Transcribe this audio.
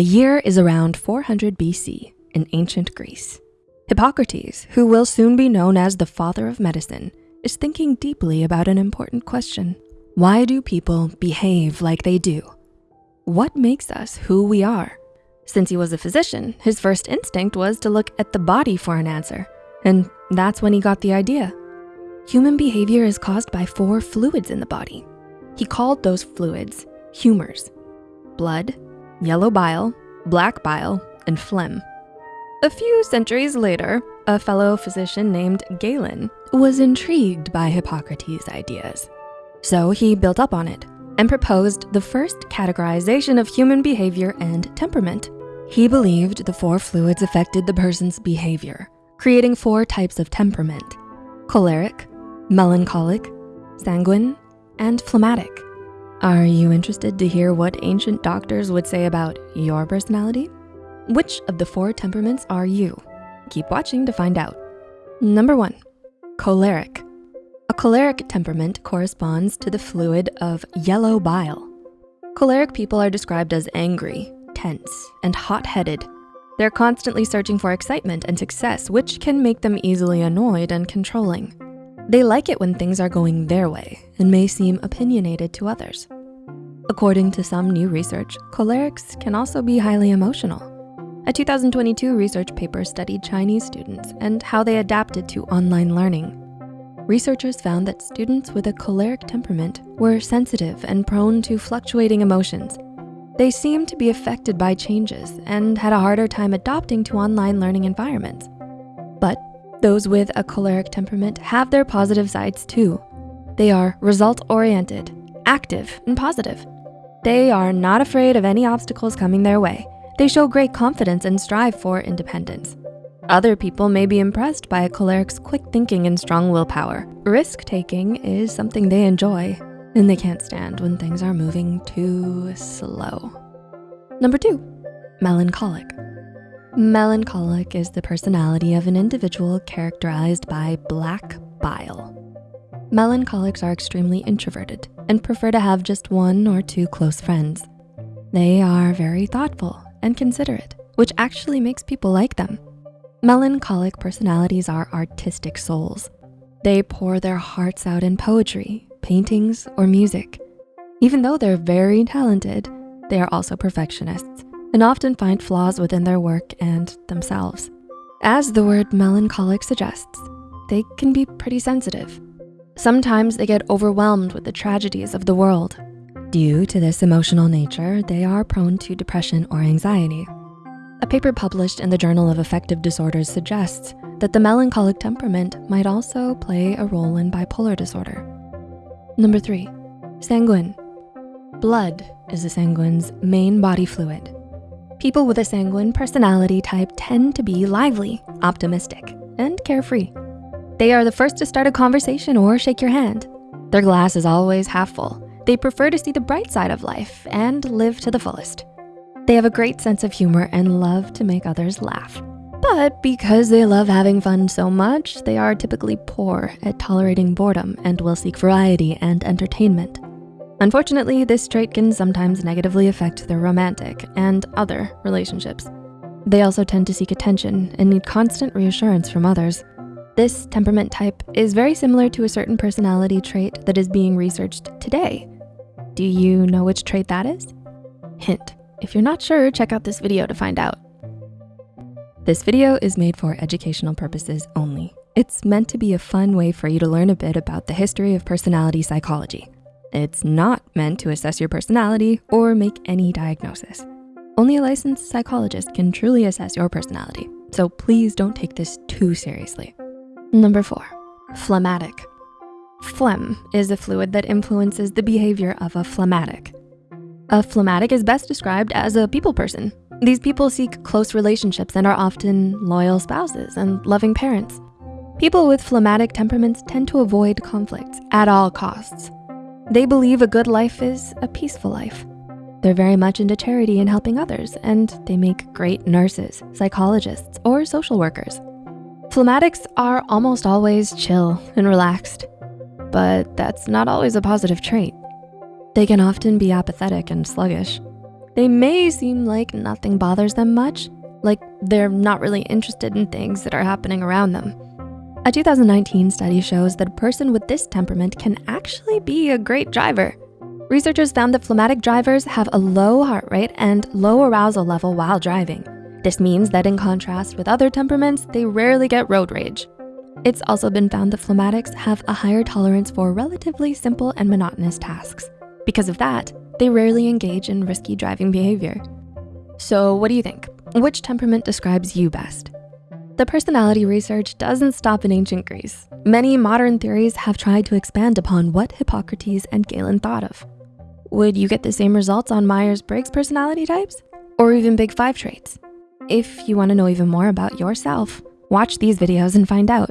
The year is around 400 BC in ancient Greece. Hippocrates, who will soon be known as the father of medicine, is thinking deeply about an important question. Why do people behave like they do? What makes us who we are? Since he was a physician, his first instinct was to look at the body for an answer. And that's when he got the idea. Human behavior is caused by four fluids in the body. He called those fluids humors, blood, yellow bile, black bile, and phlegm. A few centuries later, a fellow physician named Galen was intrigued by Hippocrates' ideas. So he built up on it and proposed the first categorization of human behavior and temperament. He believed the four fluids affected the person's behavior, creating four types of temperament, choleric, melancholic, sanguine, and phlegmatic. Are you interested to hear what ancient doctors would say about your personality? Which of the four temperaments are you? Keep watching to find out. Number one, choleric. A choleric temperament corresponds to the fluid of yellow bile. Choleric people are described as angry, tense, and hot-headed. They're constantly searching for excitement and success, which can make them easily annoyed and controlling. They like it when things are going their way and may seem opinionated to others. According to some new research, cholerics can also be highly emotional. A 2022 research paper studied Chinese students and how they adapted to online learning. Researchers found that students with a choleric temperament were sensitive and prone to fluctuating emotions. They seemed to be affected by changes and had a harder time adopting to online learning environments. But those with a choleric temperament have their positive sides too. They are result-oriented, active, and positive. They are not afraid of any obstacles coming their way. They show great confidence and strive for independence. Other people may be impressed by a choleric's quick thinking and strong willpower. Risk-taking is something they enjoy, and they can't stand when things are moving too slow. Number two, melancholic. Melancholic is the personality of an individual characterized by black bile. Melancholics are extremely introverted and prefer to have just one or two close friends. They are very thoughtful and considerate, which actually makes people like them. Melancholic personalities are artistic souls. They pour their hearts out in poetry, paintings, or music. Even though they're very talented, they are also perfectionists and often find flaws within their work and themselves. As the word melancholic suggests, they can be pretty sensitive. Sometimes they get overwhelmed with the tragedies of the world. Due to this emotional nature, they are prone to depression or anxiety. A paper published in the Journal of Affective Disorders suggests that the melancholic temperament might also play a role in bipolar disorder. Number three, sanguine. Blood is a sanguine's main body fluid. People with a sanguine personality type tend to be lively, optimistic, and carefree. They are the first to start a conversation or shake your hand. Their glass is always half full. They prefer to see the bright side of life and live to the fullest. They have a great sense of humor and love to make others laugh. But because they love having fun so much, they are typically poor at tolerating boredom and will seek variety and entertainment. Unfortunately, this trait can sometimes negatively affect their romantic and other relationships. They also tend to seek attention and need constant reassurance from others. This temperament type is very similar to a certain personality trait that is being researched today. Do you know which trait that is? Hint, if you're not sure, check out this video to find out. This video is made for educational purposes only. It's meant to be a fun way for you to learn a bit about the history of personality psychology. It's not meant to assess your personality or make any diagnosis. Only a licensed psychologist can truly assess your personality, so please don't take this too seriously. Number four, phlegmatic. Phlegm is a fluid that influences the behavior of a phlegmatic. A phlegmatic is best described as a people person. These people seek close relationships and are often loyal spouses and loving parents. People with phlegmatic temperaments tend to avoid conflicts at all costs. They believe a good life is a peaceful life. They're very much into charity and helping others, and they make great nurses, psychologists, or social workers. Phlegmatics are almost always chill and relaxed, but that's not always a positive trait. They can often be apathetic and sluggish. they may seem like nothing bothers them much, like they're not really interested in things that are happening around them. A 2019 study shows that a person with this temperament can actually be a great driver. Researchers found that phlegmatic drivers have a low heart rate and low arousal level while driving. This means that in contrast with other temperaments, they rarely get road rage. It's also been found that phlegmatics have a higher tolerance for relatively simple and monotonous tasks. Because of that, they rarely engage in risky driving behavior. So what do you think? Which temperament describes you best? The personality research doesn't stop in ancient Greece. Many modern theories have tried to expand upon what Hippocrates and Galen thought of. Would you get the same results on Myers-Briggs personality types? Or even Big Five traits? If you wanna know even more about yourself, watch these videos and find out.